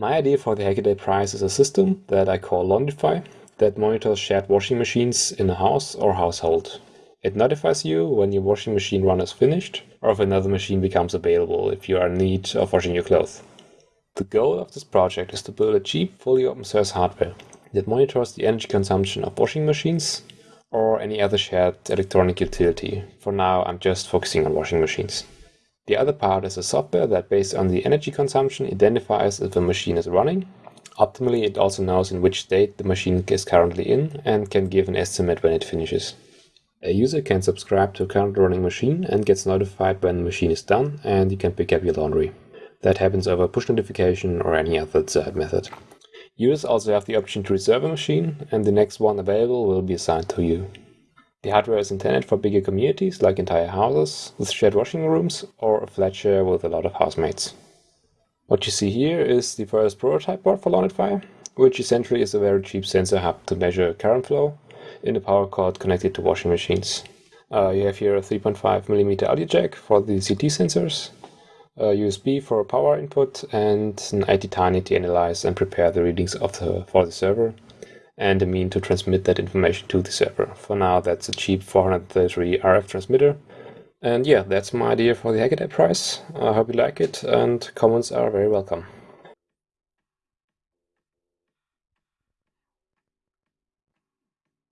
My idea for the Hackaday Prize is a system that I call Laundrify that monitors shared washing machines in a house or household. It notifies you when your washing machine run is finished or if another machine becomes available if you are in need of washing your clothes. The goal of this project is to build a cheap, fully open source hardware that monitors the energy consumption of washing machines or any other shared electronic utility. For now, I'm just focusing on washing machines. The other part is a software that based on the energy consumption identifies if a machine is running. Optimally, it also knows in which state the machine is currently in and can give an estimate when it finishes. A user can subscribe to a currently running machine and gets notified when the machine is done and you can pick up your laundry. That happens over push notification or any other third method. Users also have the option to reserve a machine and the next one available will be assigned to you. The hardware is intended for bigger communities, like entire houses with shared washing rooms, or a flat share with a lot of housemates. What you see here is the first prototype board for Laundrify, which essentially is a very cheap sensor hub to measure current flow in a power cord connected to washing machines. Uh, you have here a 3.5mm audio jack for the CT sensors, a USB for power input, and an ATtiny to analyze and prepare the readings the, for the server, and a mean to transmit that information to the server. For now, that's a cheap 433 RF transmitter. And yeah, that's my idea for the Hackaday Prize. I hope you like it, and comments are very welcome.